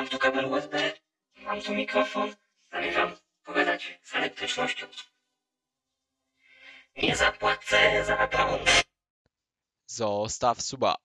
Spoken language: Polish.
Mam tu kabel USB, mam tu mikrofon, zamierzam pogadać z elektrycznością. Nie zapłacę za prąd. Zostaw suba.